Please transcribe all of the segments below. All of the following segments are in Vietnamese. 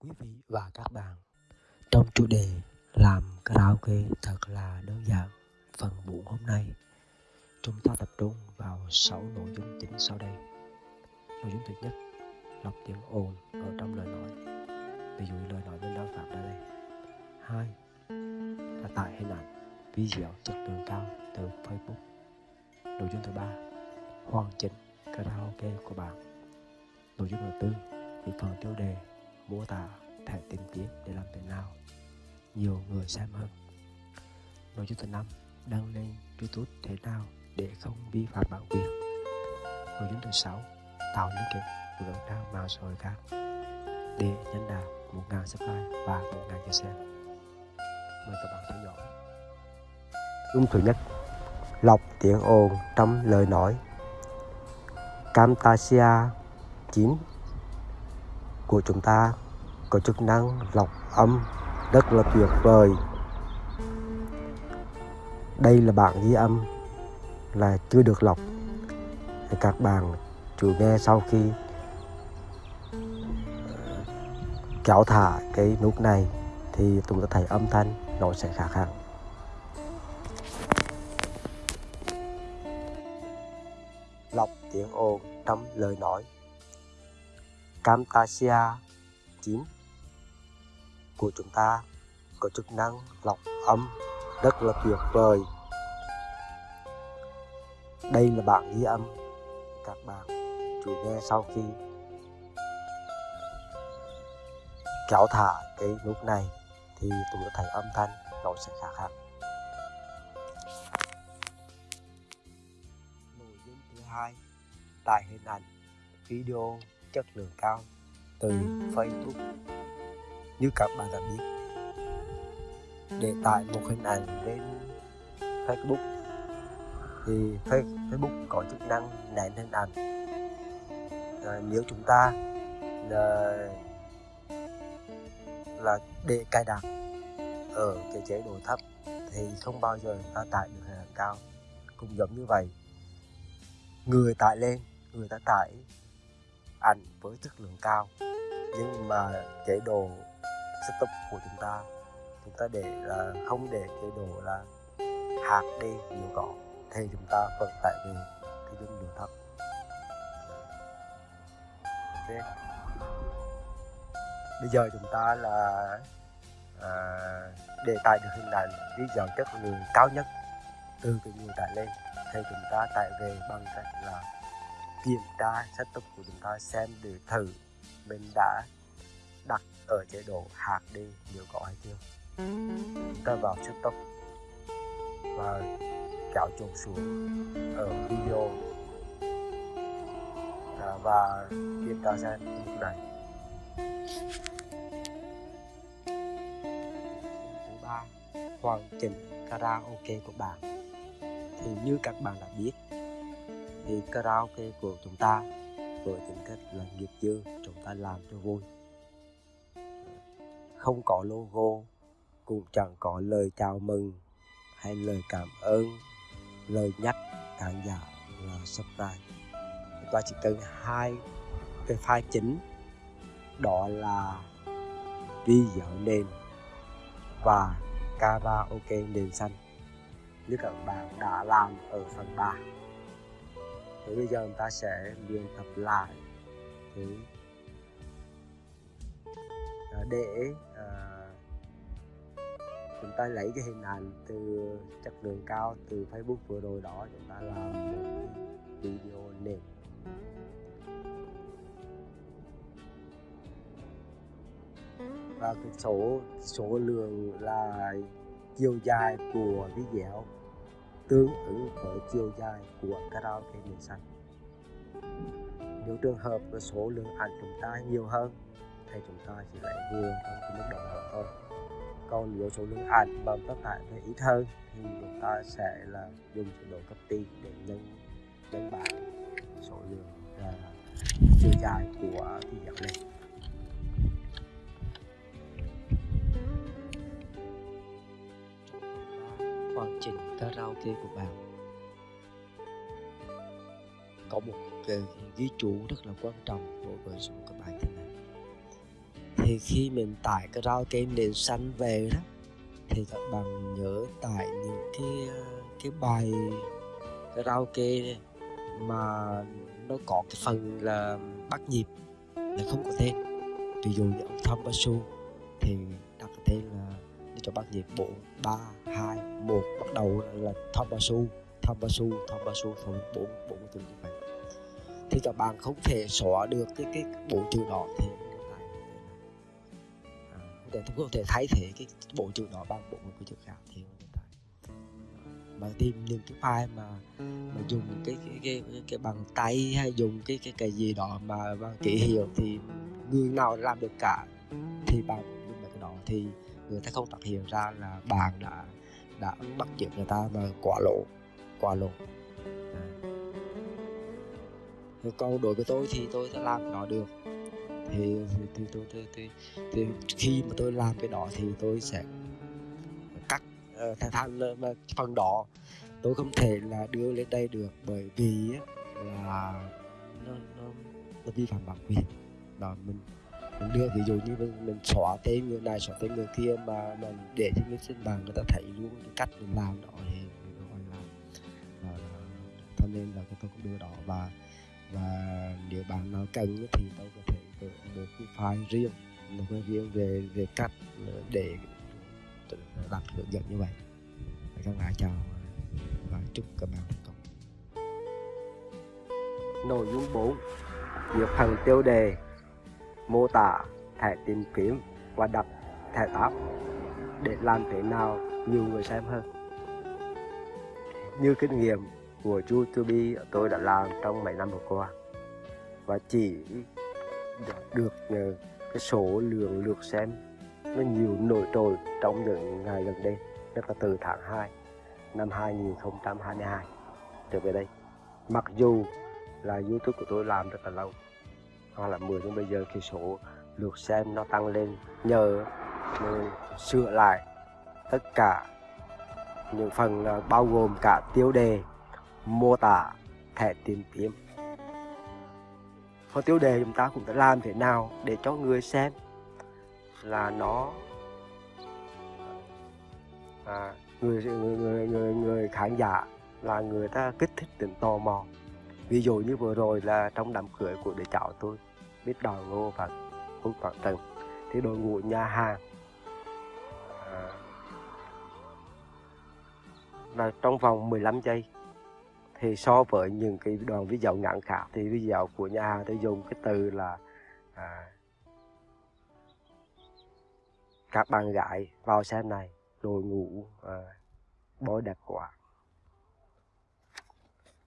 quý vị và các bạn. Trong chủ đề làm karaoke thật là đơn giản, Phần buổi hôm nay, Chúng ta tập trung vào 6 nội dung chính sau đây. Nội dung thứ nhất, Lọc tiếng ồn ở trong lời nói. Ví dụ lời nói mình đang phát ra đây. Hai là tải hình ảnh video chất lượng cao từ Facebook. Nội dung thứ ba, Hoàn chỉnh karaoke của bạn. Nội dung thứ tư thì phần tiêu đề mô tả thể tìm kiếm để làm thế nào. Nhiều người xem hơn. Nội dung thứ năm đăng lên youtube thế nào để không vi phạm bản quyền. Nội dung thứ sáu, tạo liên kết với các trang mạng xã hội khác để nhân đạt một ngàn subscribe và một ngàn chia sẻ mời các bạn theo dõi. Dung thứ nhất, Lọc tiếng ồn trong lời nói. Camtasia 9 của chúng ta có chức năng lọc âm rất là tuyệt vời. Đây là bản ghi âm là chưa được lọc. Thì các bạn chủ nghe sau khi ờ, kéo thả cái nút này thì chúng ta thấy âm thanh nó sẽ khác hẳn. Lọc tiếng ồn trong lời nói. Camtasia 9 của chúng ta có chức năng lọc âm, rất là tuyệt vời. Đây là bản ghi âm các bạn chú nghe sau khi kéo thả cái nút này thì chúng ta thấy âm thanh nó sẽ khác hẳn. Nội dung thứ hai, tải hình ảnh, video chất lượng cao từ Facebook. Như các bạn đã biết để tải một hình ảnh lên Facebook thì Facebook có chức năng nén hình ảnh. À, nếu chúng ta là, là để cài đặt ở cái chế độ thấp thì không bao giờ ta tải được hình ảnh cao. Cũng giống như vậy người tải lên người ta tải ảnh với chất lượng cao. Nhưng mà chế độ setup của chúng ta chúng ta để là không để chế độ là hạt đi nhiều cỏ. Thì chúng ta vẫn tải về cái dung lượng thấp. Okay. bây giờ chúng ta là à, để tải được hình ảnh dòng chất lượng cao nhất từ cái người tải lên. Thì chúng ta tải về bằng cách là kiểm tra, setup của chúng ta xem để thử mình đã đặt ở chế độ hạt đi nếu có hay chưa. Chúng ta vào setup và kéo chuột xuống ở video. À, và kiểm tra xem lúc này. Thứ ba, hoàn chỉnh karaoke của bạn. Thì như các bạn đã biết thì karaoke của chúng ta với tính cách là nghiệp dư, chúng ta làm cho vui. Không có logo, cũng chẳng có lời chào mừng hay lời cảm ơn, lời nhắc khán giả là subscribe. Chúng ta chỉ cần hai cái file chính, đó là video nền và karaoke nền xanh như các bạn đã làm ở phần 3 thì bây giờ chúng ta sẽ luyện tập lại thế à, để à, chúng ta lấy cái hình ảnh từ chất lượng cao từ Facebook vừa rồi đó chúng ta làm một video nền. Và cái số số lượng là chiều dài của video tương ứng với chiều dài của karaoke biển xanh nếu trường hợp với số lượng ảnh chúng ta nhiều hơn thì chúng ta chỉ lấy vừa trong cái mức độ nào thôi. Còn nếu số lượng ảnh mà tất tải về ít hơn thì chúng ta sẽ là dùng chế độ cấp ti để nhân nhân bản số lượng uh, chiều dài của video lên hoàn chỉnh karaoke của bạn có một cái ghi chú rất là quan trọng đối với số các bài thế này. Thì khi mình tải karaoke nền xanh về đó, thì các bạn nhớ tải những cái cái bài karaoke mà nó có cái phần là bắt nhịp là không có tên. Ví dụ như ông Tom Basu thì đặt cái tên là để cho bắt nhịp 4 3 2 1 bắt đầu là Tom ba su Basu ba su thôi bốn bốn từ như vậy. Thì các bạn không thể xóa được cái cái bộ chữ đó thì à, để không thể thay thế cái bộ chữ đó bằng bộ một cái chữ khác thì mà tìm những cái file mà mà dùng cái cái cái cái, cái bằng tay hay dùng cái cái cái gì đó mà bằng ký hiệu thì người nào làm được cả thì bằng dùng cái đó thì người ta không phát hiện ra là bạn đã đã bắt chước người ta và quả lộ quả lộ à. còn đối với tôi thì tôi sẽ làm nó được thì thì, thì, tôi, thì, thì, thì khi mà tôi làm cái đó thì tôi sẽ cắt uh, thành phần đó tôi không thể là đưa lên đây được bởi vì là nó nó, nó vi phạm bản quyền đó mình mình đưa ví dụ như mình, mình xóa tên người này xóa tên người kia mà mình để cho người trên bàn người ta thấy luôn cái cách mình làm đó thì mình gọi là, là, là cho nên là tôi cũng đưa đó. Và và nếu bạn nào cần thì tôi có thể gửi một cái file riêng một cái riêng về về cách để đặt hướng dẫn như vậy. Các bạn chào và chúc các bạn thành công. Nội dung 4 việc phần tiêu đề mô tả thẻ tìm kiếm và đặt thẻ tab để làm thế nào nhiều người xem hơn. Như kinh nghiệm của YouTube tôi đã làm trong mấy năm vừa qua và chỉ được cái số lượng lượt xem nó nhiều nổi trội trong những ngày gần đây nhất là từ tháng 2 năm 2022 trở về đây. Mặc dù là YouTube của tôi làm rất là lâu hoặc là 10 nhưng bây giờ cái số lượt xem nó tăng lên nhờ mình sửa lại tất cả những phần à, bao gồm cả tiêu đề mô tả thẻ tìm kiếm. Phần tiêu đề chúng ta cũng đã làm thế nào để cho người xem là nó à, người, người người người người khán giả là người ta kích thích tính tò mò. Ví dụ như vừa rồi là trong đám cưới của đứa cháu tôi biết đòi ngô và phúc toàn trần thì đội ngũ nhà hàng à, là trong vòng 15 giây. Thì so với những cái đoạn video ngắn khác thì video của nhà hàng tôi dùng cái từ là à, các bạn gái vào xem này đội ngũ à, bói đẹp quá.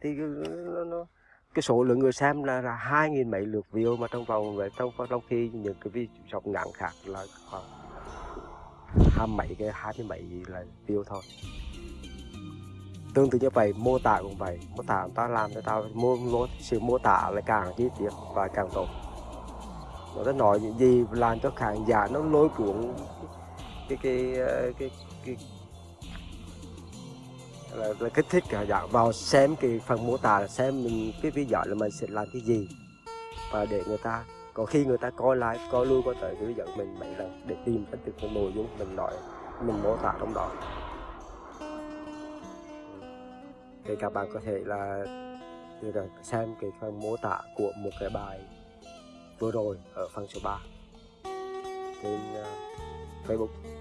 Thì nó, nó cái số lượng người xem là, là hai nghìn mấy lượt view mà trong vòng về trong trong khi những cái video ngắn khác là khoảng hai mấy cái hai mươi mấy là view thôi. Tương tự như vậy mô tả cũng vậy. Mô tả ta làm cho tao mô, mô sự mô tả lại càng chi tiết và càng tốt. Nó đã nói những gì làm cho khán giả nó lôi cuốn cái cái ờ, cái cái, cái là, là kích thích cả dạng vào xem cái phần mô tả xem mình cái video là mình sẽ làm cái gì. Và để người ta có khi người ta coi lại coi lui coi tới cái video mình mấy lần để tìm ra được cái nội dung mình nói mình mô tả trong đó. Thì các bạn có thể là xem cái phần mô tả của một cái bài vừa rồi ở phần số 3 trên uh, Facebook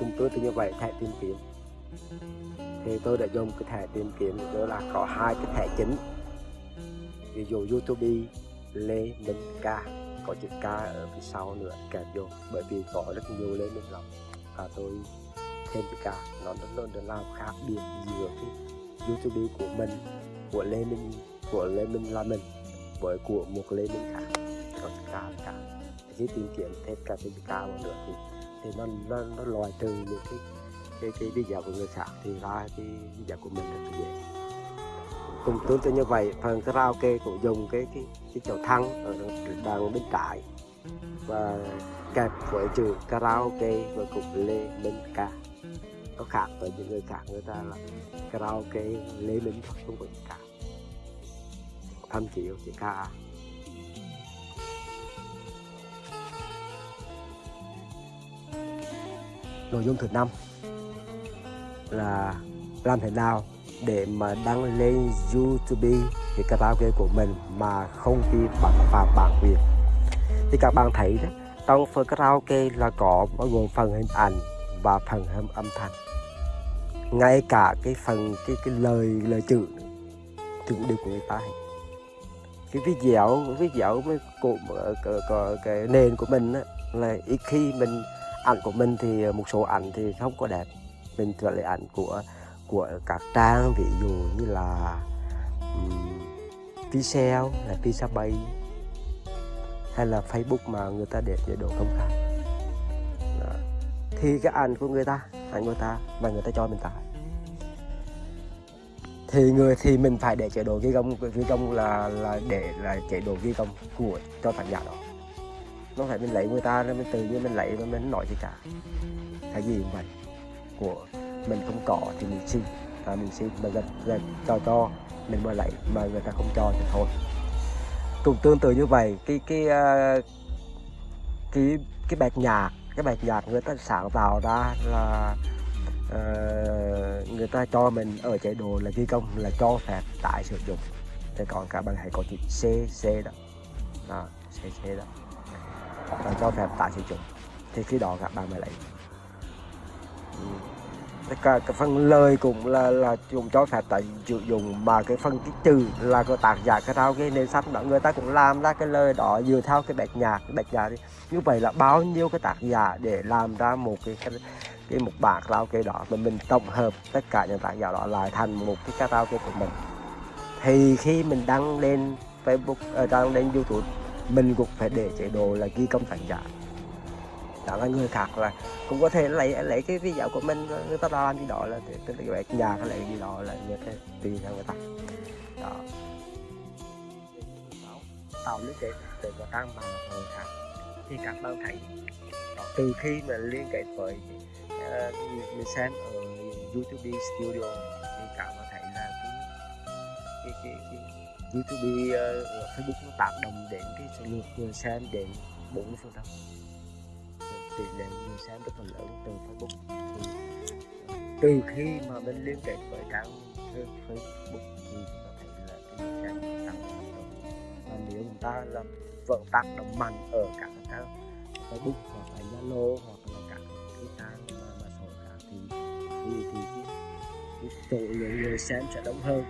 chúng tôi thì như vậy, thẻ tìm kiếm. Thì tôi đã dùng cái thẻ tìm kiếm, đó là có hai cái thẻ chính. Ví dụ YouTube Lê Minh Ca. Có chữ ca ở phía sau nữa kèm vô, bởi vì có rất nhiều Lê Minh lộc và tôi thêm chữ ca nó rất lớn để làm khác biệt giữa cái YouTube của mình, của Lê Minh, của Lê Minh là mình, với của một Lê Minh khác. Có chữ ca cả khi tìm kiếm, thêm cả chữ ca vào nữa thì thì nó nó, nó loại trừ những cái cái cái đi dạo của người khác thì ra cái đi dạo của mình rất là dễ cùng tương tự như vậy phần karaoke cũng dùng cái cái cái chậu thăng ở đằng bên trái. Và kẹp với chữ karaoke và cục lê minh ca nó khác với những người khác người ta là karaoke lê minh không có gì ca thậm chí chỉ ca nội dung thứ năm là làm thế nào để mà đăng lên YouTube cái karaoke của mình mà không bị bản phạm bản quyền. Thì các bạn thấy đó trong phần karaoke là có bao gồm phần hình ảnh và phần âm âm thanh. Ngay cả cái phần cái cái lời lời chữ cũng đều của người ta hết cái video video mới của cái, cái, cái nền của mình á, là ít khi mình ảnh của mình thì ờ, một số ảnh thì không có đẹp. Mình thường lấy ảnh của của các trang ví dụ như là um, Pixel là Pixabay hay là Facebook mà người ta để chế độ công khai Đó. thì cái ảnh của người ta ảnh người ta và người ta cho mình tải. Thì người thì mình phải để chế độ ghi công ghi công là là để là chế độ ghi công của cho tác giả đó nó phải mình lấy người ta mình tự nhiên mình lấy mà mình nói gì cả? Cái gì cũng vậy của mình không có thì mình xin. À, mình xin mà gần gần cho cho. Mình mới lấy mà người ta không cho thì thôi. Cũng tương tự như vậy cái cái uh, cái cái bạc nhạc cái bạc nhạc người ta sáng tạo ra là uh, người ta cho mình ở chế độ là ghi công là cho phép tái sử dụng. Thì còn cả bạn hãy có chữ C C đó. Đó C C đó là cho phép tải sử dụng. Thì khi đó các bạn mới lấy. Tất cả cái phần lời cũng là là dùng cho phép tại sử dụng mà cái phần cái trừ là cái tác giả cái thao cái nền sách đó người ta cũng làm ra cái lời đó dựa theo cái bạch nhạc cái bạch nhạc đi. Như vậy là bao nhiêu cái tác giả để làm ra một cái cái, cái một bản karaoke đó mà mình tổng hợp tất cả những tác giả đó lại thành một cái karaoke của mình. Thì khi mình đăng lên Facebook uh, đăng lên YouTube mình cũng phải để chế độ là ghi công thành giả đó là người khác là cũng có thể lấy lấy cái video của mình người ta làm gì đó là cái cái nhà hay lấy gì đó là người ta tùy theo người ta. Đó. Tạo liên kết để có tăng bằng người khác. Thì các bạn thấy đó, từ khi mà liên kết với uh, mình xem ở YouTube Studio thì các bạn thấy là cái cái cái, cái YouTube uh, Facebook nó tác động đến cái số lượng người xem đến 40 phần trăm. Tỷ lệ người xem rất là lớn từ Facebook. Thì từ khi mà mình liên kết với trang Facebook thì có ta thấy là cái người xem tăng và nếu chúng ta là vẫn tác động mạnh ở các trang Facebook hoặc là Zalo hoặc là các cái trang mà, mà sổ khác thì thì thì cái, cái số lượng người xem sẽ đông hơn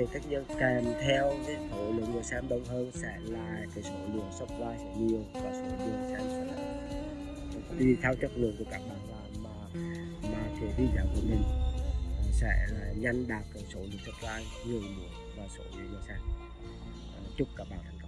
thì tất nhiên kèm theo cái số lượng người xem đông hơn sẽ là cái số lượng subscribe sẽ nhiều và số lượng xem sẽ là tùy theo chất lượng của các bạn làm mà mà cái video của mình, sẽ là nhanh đạt cái số lượng subscribe nhiều nữa và số lượng người xem. Chúc các bạn thành